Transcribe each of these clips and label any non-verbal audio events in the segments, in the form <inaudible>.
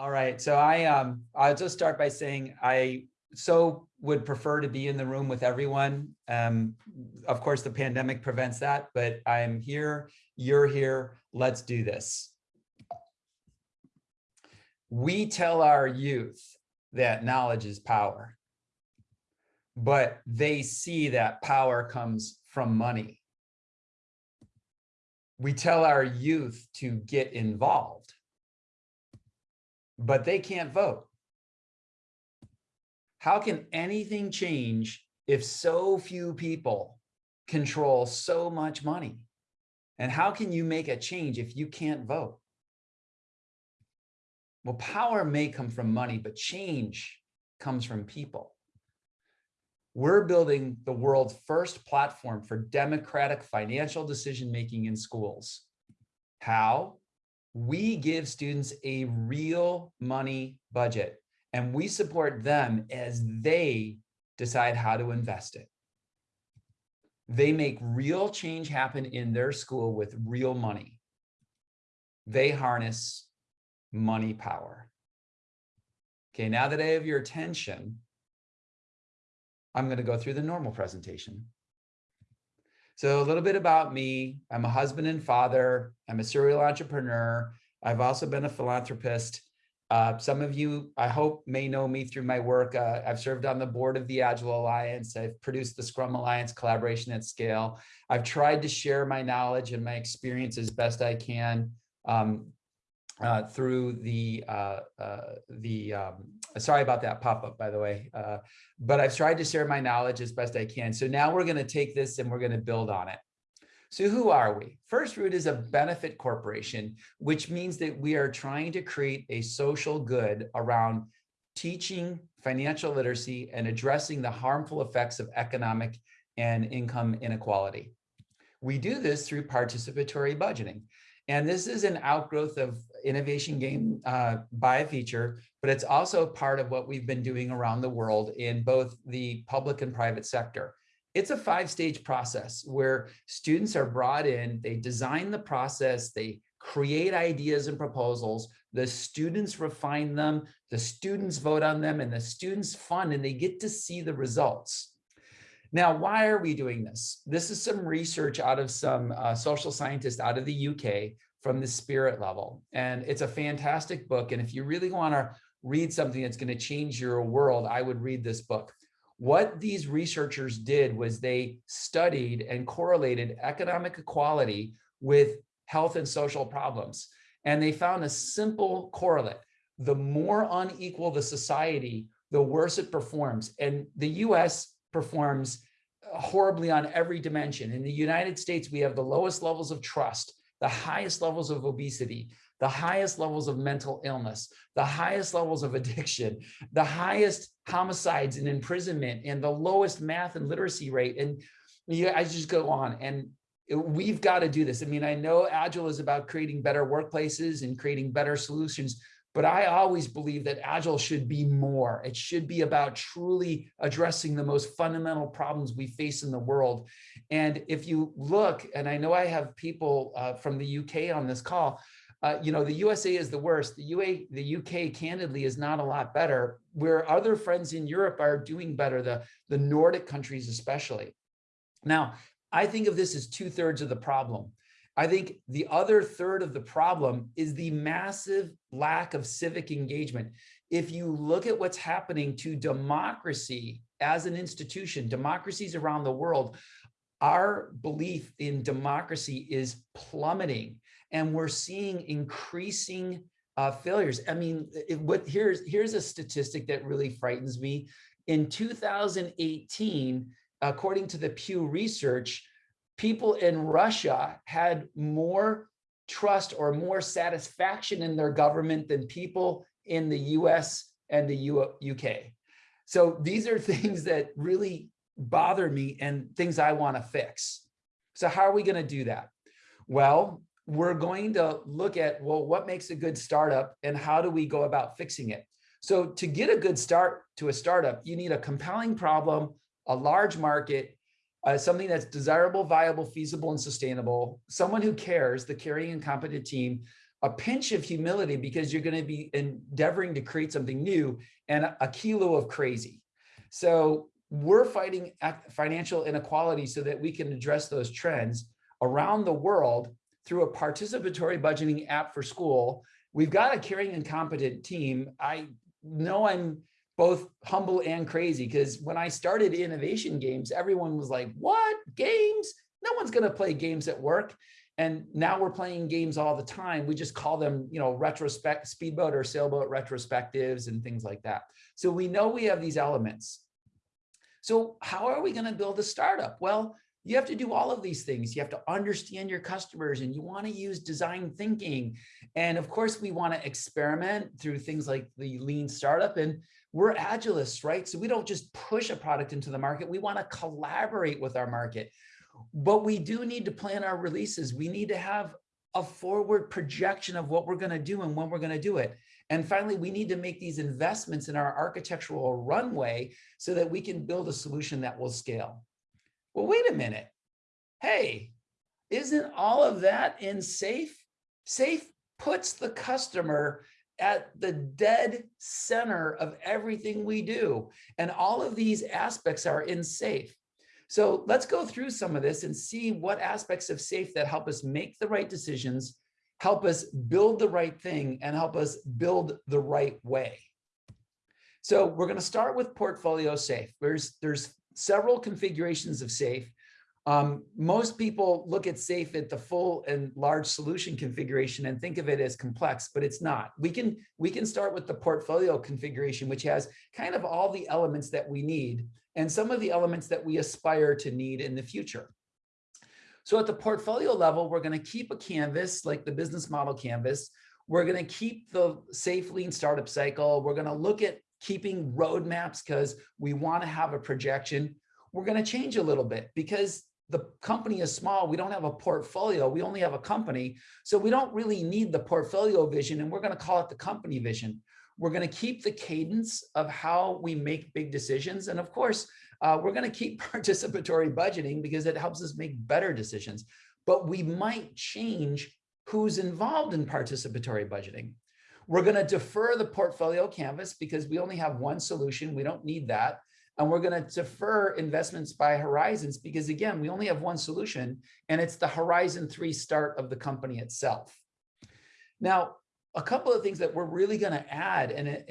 All right, so I um I'll just start by saying I so would prefer to be in the room with everyone. Um, of course, the pandemic prevents that, but I'm here, you're here, let's do this. We tell our youth that knowledge is power, but they see that power comes from money. We tell our youth to get involved, but they can't vote. How can anything change if so few people control so much money? And how can you make a change if you can't vote? Well, power may come from money, but change comes from people. We're building the world's first platform for democratic financial decision-making in schools. How? We give students a real money budget and we support them as they decide how to invest it. They make real change happen in their school with real money. They harness money power. Okay, now that I have your attention, I'm going to go through the normal presentation. So a little bit about me. I'm a husband and father. I'm a serial entrepreneur. I've also been a philanthropist. Uh, some of you, I hope, may know me through my work. Uh, I've served on the board of the Agile Alliance. I've produced the Scrum Alliance collaboration at scale. I've tried to share my knowledge and my experience as best I can um, uh, through the uh, uh, the um, sorry about that pop-up by the way uh, but I've tried to share my knowledge as best I can. So now we're going to take this and we're going to build on it. So who are we? First Root is a benefit corporation which means that we are trying to create a social good around teaching financial literacy and addressing the harmful effects of economic and income inequality. We do this through participatory budgeting and this is an outgrowth of innovation game uh, by feature, but it's also part of what we've been doing around the world in both the public and private sector. It's a five stage process where students are brought in, they design the process, they create ideas and proposals, the students refine them, the students vote on them, and the students fund, and they get to see the results. Now, why are we doing this? This is some research out of some uh, social scientists out of the UK from the spirit level. And it's a fantastic book. And if you really want to read something that's going to change your world, I would read this book. What these researchers did was they studied and correlated economic equality with health and social problems. And they found a simple correlate. The more unequal the society, the worse it performs. And the US performs uh, horribly on every dimension. In the United States, we have the lowest levels of trust, the highest levels of obesity, the highest levels of mental illness, the highest levels of <laughs> addiction, the highest homicides and imprisonment, and the lowest math and literacy rate. And yeah, I just go on. And we've got to do this. I mean, I know Agile is about creating better workplaces and creating better solutions, but I always believe that Agile should be more. It should be about truly addressing the most fundamental problems we face in the world. And if you look, and I know I have people uh, from the UK on this call, uh, you know, the USA is the worst. The UA, the UK, candidly, is not a lot better. Where other friends in Europe are doing better, the, the Nordic countries especially. Now, I think of this as two thirds of the problem. I think the other third of the problem is the massive lack of civic engagement. If you look at what's happening to democracy as an institution, democracies around the world, our belief in democracy is plummeting and we're seeing increasing uh, failures. I mean, it, what here's here's a statistic that really frightens me. In 2018, according to the Pew Research, people in Russia had more trust or more satisfaction in their government than people in the US and the UK. So these are <laughs> things that really bother me and things I want to fix. So how are we going to do that? Well, we're going to look at, well, what makes a good startup and how do we go about fixing it? So to get a good start to a startup, you need a compelling problem, a large market, uh, something that's desirable, viable, feasible, and sustainable, someone who cares, the caring and competent team, a pinch of humility because you're going to be endeavoring to create something new and a kilo of crazy. So we're fighting financial inequality so that we can address those trends around the world through a participatory budgeting app for school. We've got a caring and competent team. I know I'm both humble and crazy because when I started innovation games, everyone was like, what games? No one's going to play games at work. And now we're playing games all the time. We just call them, you know, retrospect speedboat or sailboat retrospectives and things like that. So we know we have these elements. So how are we going to build a startup? Well, you have to do all of these things. You have to understand your customers and you want to use design thinking. And of course, we want to experiment through things like the lean startup. And we're agilists, right? So we don't just push a product into the market. We want to collaborate with our market. But we do need to plan our releases. We need to have a forward projection of what we're going to do and when we're going to do it. And finally, we need to make these investments in our architectural runway so that we can build a solution that will scale. Well, wait a minute. Hey, isn't all of that in SAFe? SAFe puts the customer at the dead center of everything we do. And all of these aspects are in SAFe. So let's go through some of this and see what aspects of SAFe that help us make the right decisions, help us build the right thing, and help us build the right way. So we're going to start with portfolio SAFe. There's, there's several configurations of SAFe. Um, most people look at SAFe at the full and large solution configuration and think of it as complex, but it's not. We can, we can start with the portfolio configuration, which has kind of all the elements that we need and some of the elements that we aspire to need in the future. So at the portfolio level, we're going to keep a canvas like the business model canvas. We're going to keep the SAFe lean startup cycle. We're going to look at keeping roadmaps because we want to have a projection. We're going to change a little bit because the company is small. We don't have a portfolio. We only have a company. So we don't really need the portfolio vision and we're going to call it the company vision. We're going to keep the cadence of how we make big decisions. And of course, uh, we're going to keep <laughs> participatory budgeting because it helps us make better decisions. But we might change who's involved in participatory budgeting. We're going to defer the portfolio canvas because we only have one solution. We don't need that. And we're going to defer investments by horizons because again, we only have one solution and it's the horizon three start of the company itself. Now, a couple of things that we're really going to add and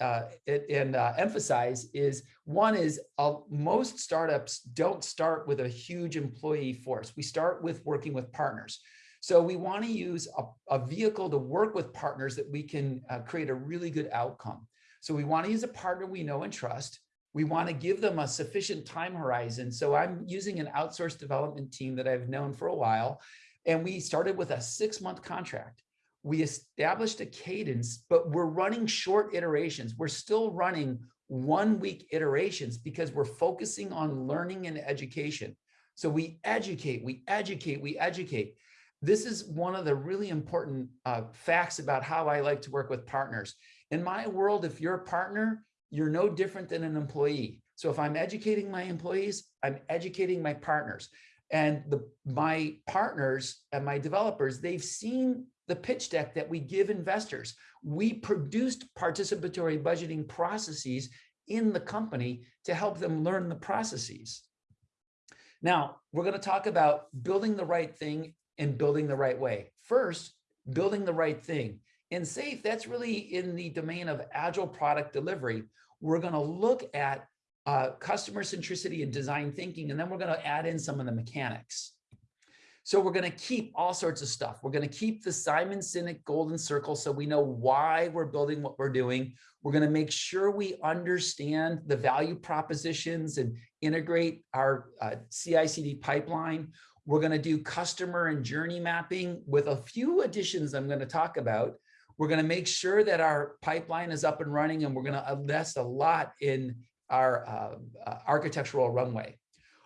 uh, and uh, emphasize is one is uh, most startups don't start with a huge employee force. We start with working with partners. So we want to use a, a, vehicle to work with partners that we can uh, create a really good outcome. So we want to use a partner we know and trust. We want to give them a sufficient time horizon. So I'm using an outsourced development team that I've known for a while. And we started with a six month contract we established a cadence, but we're running short iterations. We're still running one week iterations because we're focusing on learning and education. So we educate, we educate, we educate. This is one of the really important uh, facts about how I like to work with partners. In my world, if you're a partner, you're no different than an employee. So if I'm educating my employees, I'm educating my partners. And the, my partners and my developers, they've seen the pitch deck that we give investors. We produced participatory budgeting processes in the company to help them learn the processes. Now, we're going to talk about building the right thing and building the right way. First, building the right thing. In SAFe, that's really in the domain of agile product delivery. We're going to look at uh, customer centricity and design thinking, and then we're going to add in some of the mechanics. So we're going to keep all sorts of stuff. We're going to keep the Simon Sinek golden circle so we know why we're building what we're doing. We're going to make sure we understand the value propositions and integrate our uh, CI/CD pipeline. We're going to do customer and journey mapping with a few additions I'm going to talk about. We're going to make sure that our pipeline is up and running and we're going to invest a lot in our uh, uh, architectural runway.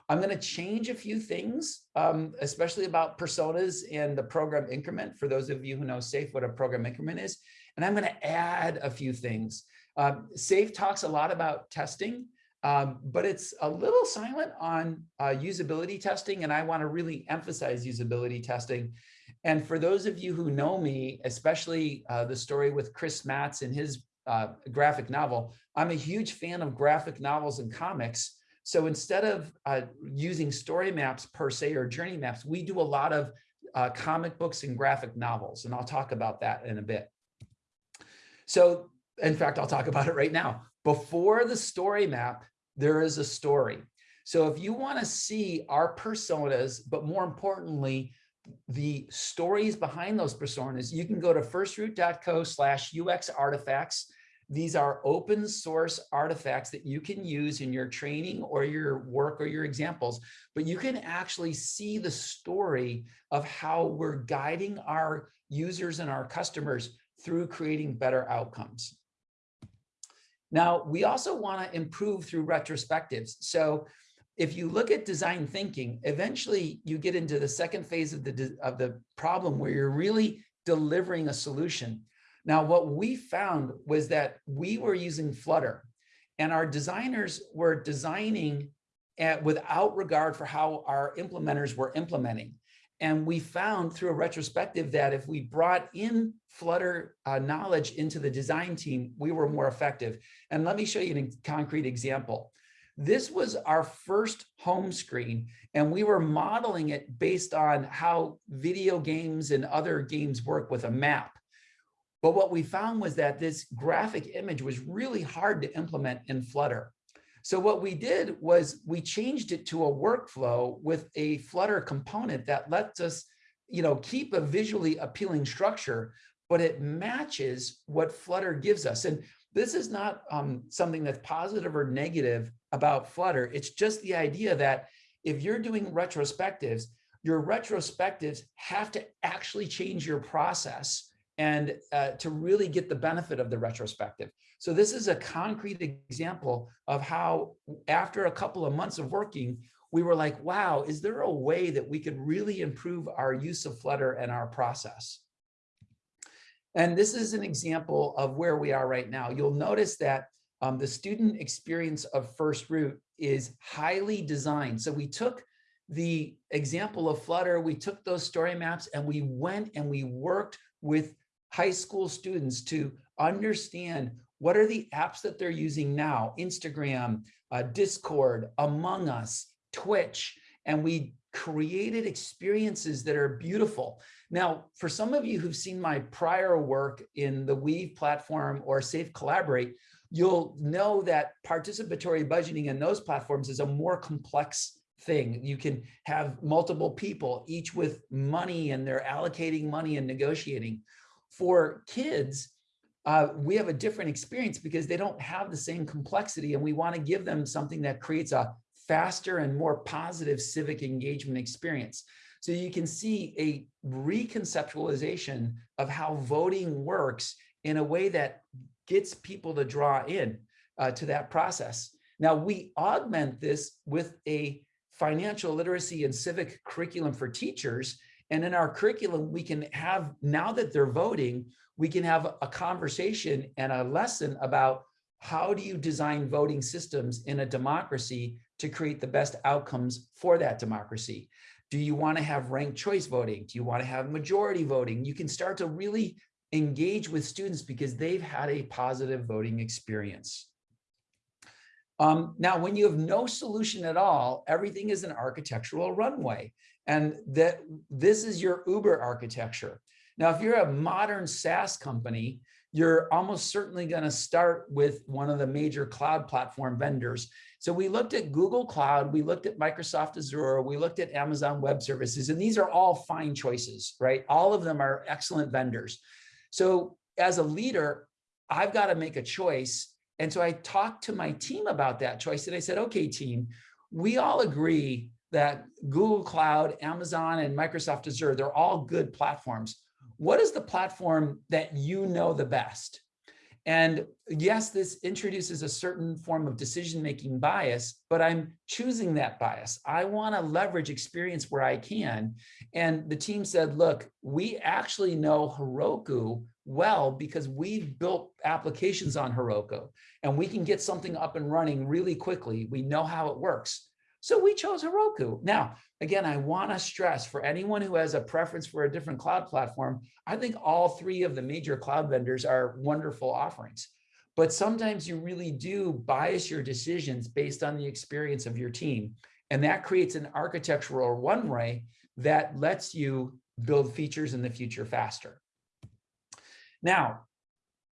I'm going to change a few things, um, especially about personas and the program increment for those of you who know SAFe what a program increment is. And I'm going to add a few things. Um, SAFe talks a lot about testing. um, but it's a little silent on uh, usability testing, and I want to really emphasize usability testing. And for those of you who know me, especially uh, the story with Chris Matts and his uh, graphic novel, I'm a huge fan of graphic novels and comics. So instead of uh, using story maps per se or journey maps, we do a lot of uh, comic books and graphic novels, and I'll talk about that in a bit. So in fact, I'll talk about it right now. Before the story map, there is a story. So if you want to see our personas, but more importantly, the stories behind those personas, you can go to firstroot.co slash UX artifacts. These are open source artifacts that you can use in your training or your work or your examples, but you can actually see the story of how we're guiding our users and our customers through creating better outcomes. Now, we also want to improve through retrospectives. So if you look at design thinking, eventually you get into the second phase of the, of the problem where you're really delivering a solution. Now, what we found was that we were using Flutter and our designers were designing at, without regard for how our implementers were implementing. And we found through a retrospective that if we brought in Flutter uh, knowledge into the design team, we were more effective. And let me show you a concrete example. This was our first home screen, and we were modeling it based on how video games and other games work with a map. But what we found was that this graphic image was really hard to implement in Flutter. So what we did was we changed it to a workflow with a Flutter component that lets us you know, keep a visually appealing structure, but it matches what Flutter gives us. And this is not um, something that's positive or negative about Flutter. It's just the idea that if you're doing retrospectives, your retrospectives have to actually change your process and uh, to really get the benefit of the retrospective. So this is a concrete example of how after a couple of months of working, we were like, wow, is there a way that we could really improve our use of Flutter and our process? And this is an example of where we are right now. You'll notice that um, the student experience of First Root is highly designed. So we took the example of Flutter, we took those story maps and we went and we worked with high school students to understand what are the apps that they're using now, Instagram, uh, Discord, Among Us, Twitch, and we created experiences that are beautiful. Now, for some of you who've seen my prior work in the Weave platform or SAFe Collaborate, you'll know that participatory budgeting in those platforms is a more complex thing. You can have multiple people, each with money and they're allocating money and negotiating. For kids, uh, we have a different experience because they don't have the same complexity and we want to give them something that creates a faster and more positive civic engagement experience. So you can see a reconceptualization of how voting works in a way that gets people to draw in uh, to that process. Now we augment this with a financial literacy and civic curriculum for teachers. And in our curriculum, we can have, now that they're voting, we can have a conversation and a lesson about how do you design voting systems in a democracy to create the best outcomes for that democracy? Do you want to have ranked choice voting? Do you want to have majority voting? You can start to really engage with students because they've had a positive voting experience. Um, now, when you have no solution at all, everything is an architectural runway. And that this is your Uber architecture. Now, if you're a modern SaaS company, you're almost certainly going to start with one of the major cloud platform vendors. So we looked at Google Cloud, we looked at Microsoft Azure, we looked at Amazon Web Services, and these are all fine choices, right? All of them are excellent vendors. So as a leader, I've got to make a choice. And so I talked to my team about that choice and I said, okay, team, we all agree that Google Cloud, Amazon, and Microsoft Azure, they're all good platforms. What is the platform that you know the best? And yes, this introduces a certain form of decision-making bias, but I'm choosing that bias. I want to leverage experience where I can. And the team said, look, we actually know Heroku well because we've built applications on Heroku and we can get something up and running really quickly. We know how it works. So we chose Heroku. Now, again, I want to stress for anyone who has a preference for a different cloud platform, I think all three of the major cloud vendors are wonderful offerings. But sometimes you really do bias your decisions based on the experience of your team. And that creates an architectural runway that lets you build features in the future faster. Now,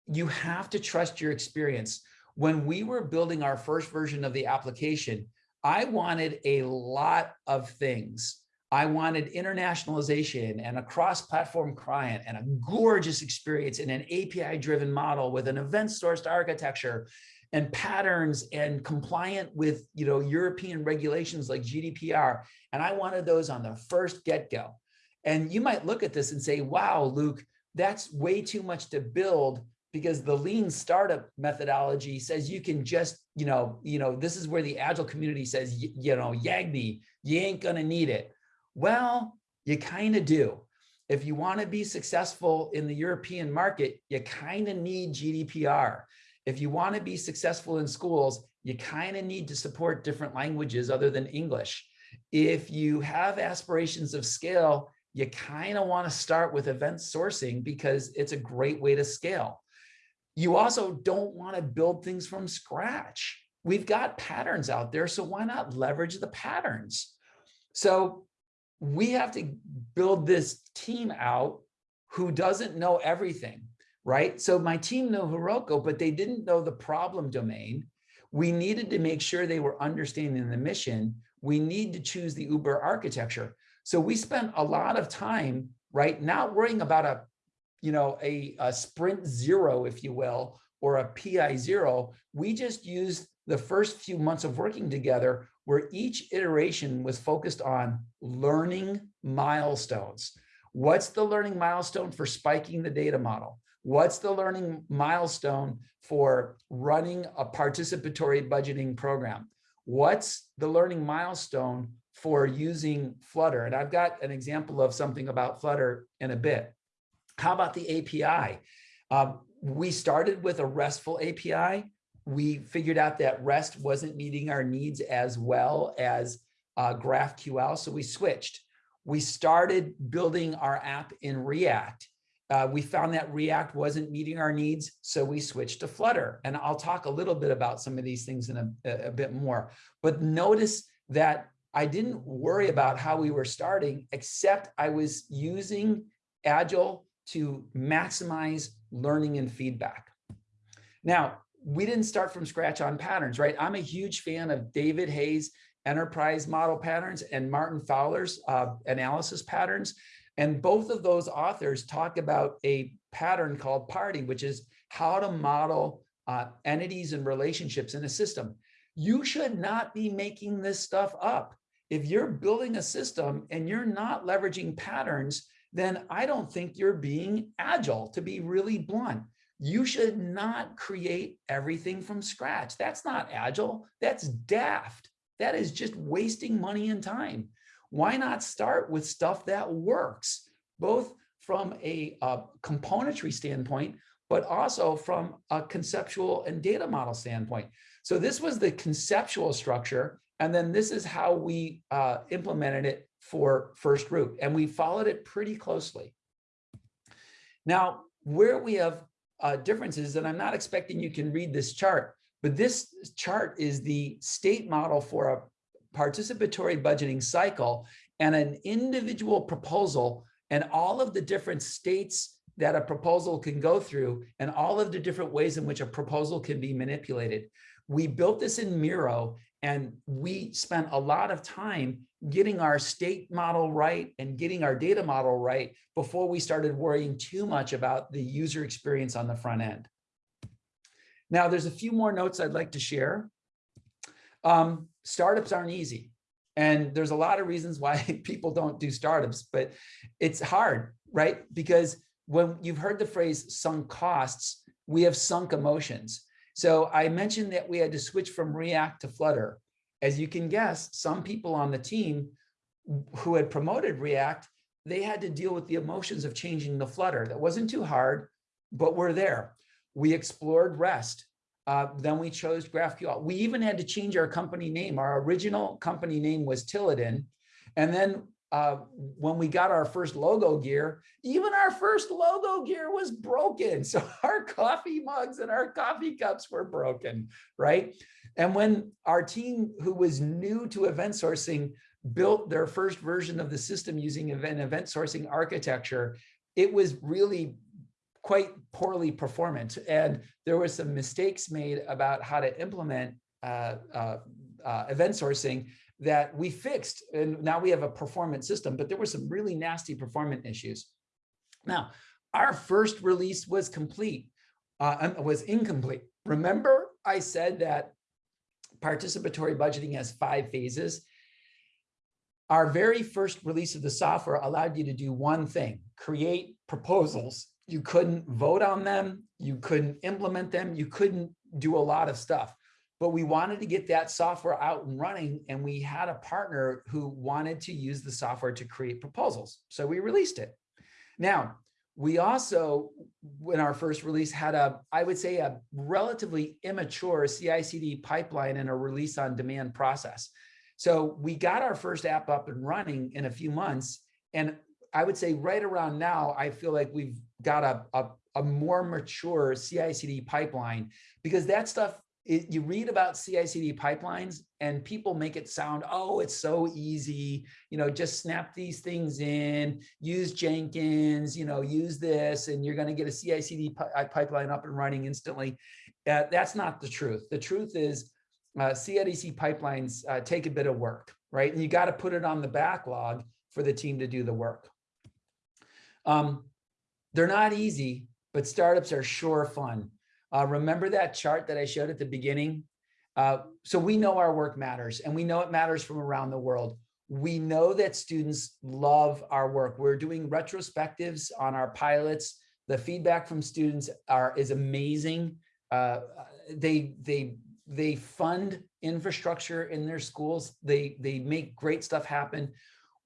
you have to trust your experience. When we were building our first version of the application, I wanted a lot of things. I wanted internationalization and a cross-platform client and a gorgeous experience in an API-driven model with an event-sourced architecture and patterns and compliant with you know European regulations like GDPR. And I wanted those on the first get-go. And you might look at this and say, wow, Luke, that's way too much to build because the lean startup methodology says you can just, you know, you know, this is where the agile community says, you know, Yagni, you ain't gonna need it. Well, you kind of do. If you want to be successful in the European market, you kind of need GDPR. If you want to be successful in schools, you kind of need to support different languages other than English. If you have aspirations of scale, you kind of want to start with event sourcing because it's a great way to scale. You also don't want to build things from scratch. We've got patterns out there, so why not leverage the patterns? So we have to build this team out who doesn't know everything, right? So my team knew Heroku, but they didn't know the problem domain. We needed to make sure they were understanding the mission. We need to choose the Uber architecture. So we spent a lot of time, right, not worrying about a, you know, a, a sprint zero, if you will, or a PI zero. We just used the first few months of working together where each iteration was focused on learning milestones. What's the learning milestone for spiking the data model? What's the learning milestone for running a participatory budgeting program? What's the learning milestone for using Flutter? And I've got an example of something about Flutter in a bit. How about the API? Um, we started with a RESTful API we figured out that REST wasn't meeting our needs as well as uh, GraphQL, so we switched. We started building our app in React. Uh, we found that React wasn't meeting our needs, so we switched to Flutter. And I'll talk a little bit about some of these things in a, a bit more. But notice that I didn't worry about how we were starting, except I was using Agile to maximize learning and feedback. Now, we didn't start from scratch on patterns, right? I'm a huge fan of David Hay's enterprise model patterns and Martin Fowler's uh, analysis patterns. And both of those authors talk about a pattern called party, which is how to model uh, entities and relationships in a system. You should not be making this stuff up. If you're building a system and you're not leveraging patterns, then I don't think you're being agile, to be really blunt. You should not create everything from scratch. That's not agile. That's daft. That is just wasting money and time. Why not start with stuff that works, both from a, a componentry standpoint, but also from a conceptual and data model standpoint. So this was the conceptual structure. And then this is how we uh, implemented it for First Root. And we followed it pretty closely. Now, where we have uh, differences, and I'm not expecting you can read this chart, but this chart is the state model for a participatory budgeting cycle and an individual proposal and all of the different states that a proposal can go through and all of the different ways in which a proposal can be manipulated. We built this in Miro and we spent a lot of time getting our state model right and getting our data model right before we started worrying too much about the user experience on the front end. Now, there's a few more notes I'd like to share. Um, startups aren't easy. And there's a lot of reasons why <laughs> people don't do startups, but it's hard, right? Because when you've heard the phrase sunk costs, we have sunk emotions. So I mentioned that we had to switch from React to Flutter. As you can guess, some people on the team who had promoted React, they had to deal with the emotions of changing the Flutter. That wasn't too hard, but we're there. We explored REST. Uh, then we chose GraphQL. We even had to change our company name. Our original company name was Tilladin. And then uh, when we got our first logo gear, even our first logo gear was broken. <laughs> So our coffee mugs and our coffee cups were broken, right? And when our team who was new to event sourcing built their first version of the system using event, event sourcing architecture, it was really quite poorly performant. And there were some mistakes made about how to implement uh, uh, uh, event sourcing that we fixed. And now we have a performance system, but there were some really nasty performance issues. Now, our first release was complete, uh, um, was incomplete. Remember I said that participatory budgeting has five phases. Our very first release of the software allowed you to do one thing, create proposals. You couldn't vote on them. You couldn't implement them. You couldn't do a lot of stuff but we wanted to get that software out and running and we had a partner who wanted to use the software to create proposals. So we released it. Now, we also, in our first release, had a, I would say a relatively immature CI/CD pipeline and a release on demand process. So we got our first app up and running in a few months. And I would say right around now, I feel like we've got a, a, a more mature CI/CD pipeline because that stuff it, you read about CI/CD pipelines and people make it sound, oh, it's so easy, you know, just snap these things in, use Jenkins, you know, use this, and you're going to get a CI/CD uh, pipeline up and running instantly. Uh, that's not the truth. The truth is uh, CI/CD pipelines uh, take a bit of work, right? And you got to put it on the backlog for the team to do the work. Um, they're not easy, but startups are sure fun. Uh, remember that chart that I showed at the beginning? Uh, so we know our work matters and we know it matters from around the world. We know that students love our work. We're doing retrospectives on our pilots. The feedback from students are is amazing. Uh, they they they fund infrastructure in their schools. They they make great stuff happen.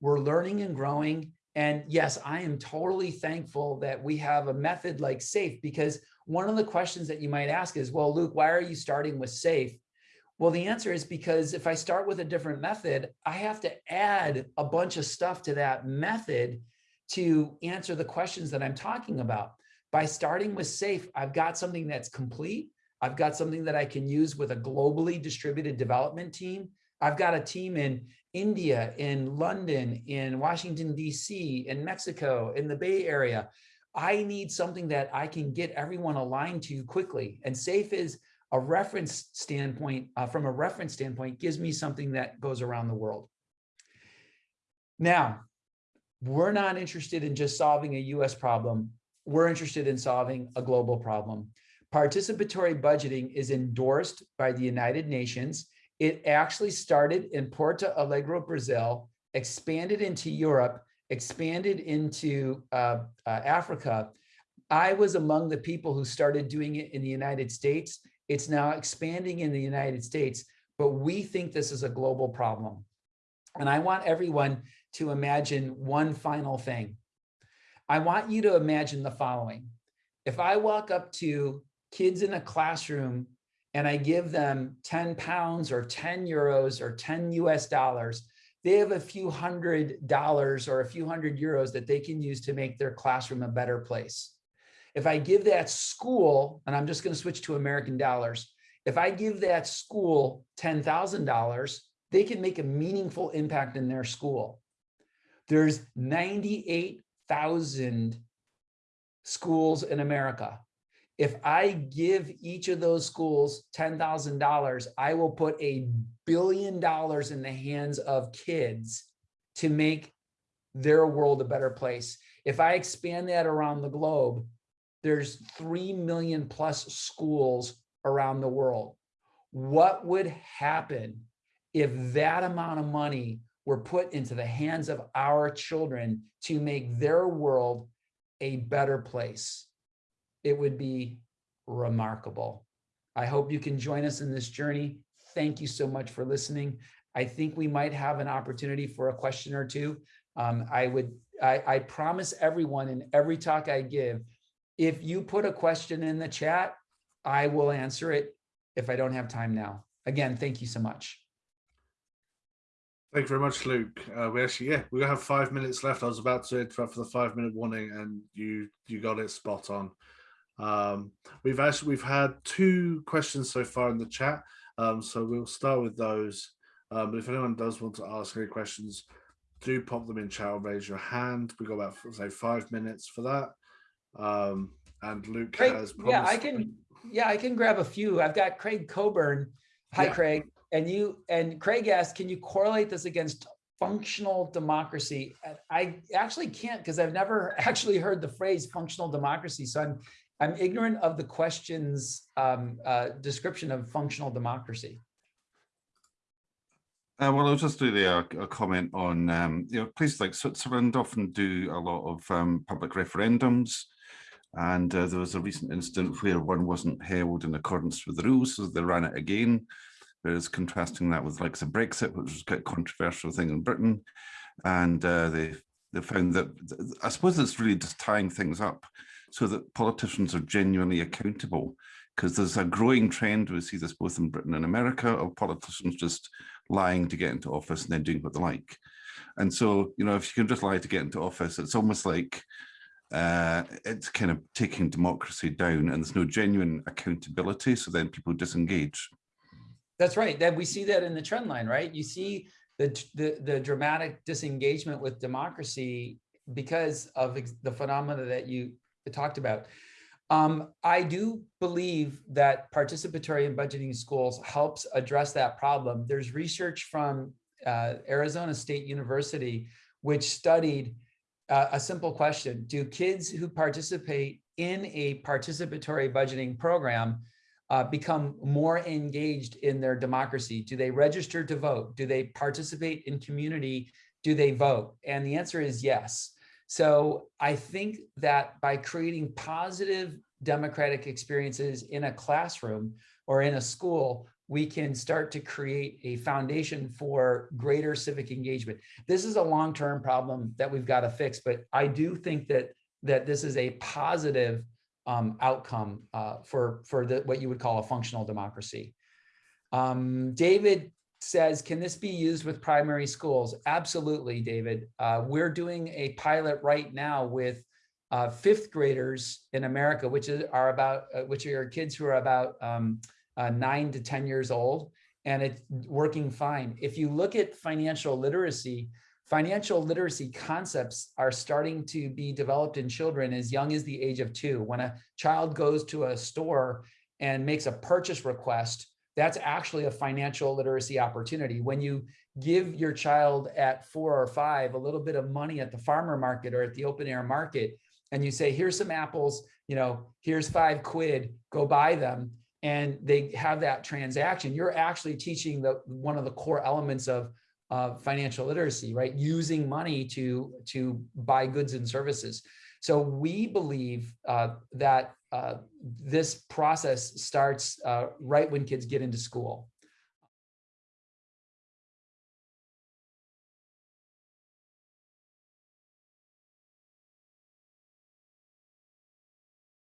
We're learning and growing. And yes, I am totally thankful that we have a method like SAFe because one of the questions that you might ask is, well, Luke, why are you starting with SAFe? Well, the answer is because if I start with a different method, I have to add a bunch of stuff to that method to answer the questions that I'm talking about. By starting with SAFe, I've got something that's complete. I've got something that I can use with a globally distributed development team. I've got a team in India, in London, in Washington, DC, in Mexico, in the Bay Area. I need something that I can get everyone aligned to quickly. And SAFe is a reference standpoint, uh, from a reference standpoint, gives me something that goes around the world. Now, we're not interested in just solving a US problem. We're interested in solving a global problem. Participatory budgeting is endorsed by the United Nations. It actually started in Porto Alegre, Brazil, expanded into Europe, expanded into uh, uh, Africa, I was among the people who started doing it in the United States. It's now expanding in the United States, but we think this is a global problem. And I want everyone to imagine one final thing. I want you to imagine the following. If I walk up to kids in a classroom and I give them 10 pounds or 10 euros or 10 US dollars, they have a few hundred dollars or a few hundred euros that they can use to make their classroom a better place. If I give that school, and I'm just going to switch to American dollars, if I give that school $10,000, they can make a meaningful impact in their school. There's 98,000 schools in America. If I give each of those schools $10,000, I will put a billion dollars in the hands of kids to make their world a better place. If I expand that around the globe, there's 3 million plus schools around the world. What would happen if that amount of money were put into the hands of our children to make their world a better place? It would be remarkable. I hope you can join us in this journey. Thank you so much for listening. I think we might have an opportunity for a question or two. Um, I would, I, I promise everyone in every talk I give if you put a question in the chat, I will answer it if I don't have time now. Again, thank you so much. Thank you very much, Luke. Uh, we actually, yeah, we have five minutes left. I was about to interrupt for the five minute warning and you you got it spot on. Um, we've actually, we've had two questions so far in the chat. Um, so we'll start with those. Um, but if anyone does want to ask any questions, do pop them in chat or raise your hand. We've got about say five minutes for that. Um, and Luke Craig, has. Yeah, I can. Yeah, I can grab a few. I've got Craig Coburn. Hi, yeah. Craig. And you and Craig asked, can you correlate this against functional democracy? I actually can't because I've never <laughs> actually heard the phrase functional democracy. So I'm I'm ignorant of the question's um, uh, description of functional democracy. Uh, well, I'll just do the, uh, a comment on, um, you know, places like Switzerland often do a lot of um, public referendums. And uh, there was a recent incident where one wasn't held in accordance with the rules, so they ran it again. Whereas contrasting that with like the Brexit, which was quite a controversial thing in Britain. And uh, they, they found that, I suppose it's really just tying things up so that politicians are genuinely accountable because there's a growing trend, we see this both in Britain and America, of politicians just lying to get into office and then doing what they like. And so, you know, if you can just lie to get into office, it's almost like uh, it's kind of taking democracy down and there's no genuine accountability. So then people disengage. That's right. That we see that in the trend line, right? You see the, the, the dramatic disengagement with democracy because of the phenomena that you talked about. Um, I do believe that participatory in budgeting schools helps address that problem. There's research from uh, Arizona State University, which studied uh, a simple question. Do kids who participate in a participatory budgeting program uh, become more engaged in their democracy? Do they register to vote? Do they participate in community? Do they vote? And the answer is yes. So I think that by creating positive democratic experiences in a classroom or in a school, we can start to create a foundation for greater civic engagement. This is a long-term problem that we've got to fix, but I do think that that this is a positive um, outcome uh, for for the what you would call a functional democracy. Um, David says, can this be used with primary schools? Absolutely, David. Uh, we're doing a pilot right now with uh, fifth graders in America, which is, are about, uh, which are kids who are about um, uh, nine to 10 years old, and it's working fine. If you look at financial literacy, financial literacy concepts are starting to be developed in children as young as the age of two. When a child goes to a store and makes a purchase request, that's actually a financial literacy opportunity. When you give your child at four or five a little bit of money at the farmer market or at the open air market, and you say, here's some apples, you know, here's five quid, go buy them. And they have that transaction. You're actually teaching the one of the core elements of uh, financial literacy, right? Using money to, to buy goods and services. So we believe uh, that uh, this process starts uh, right when kids get into school.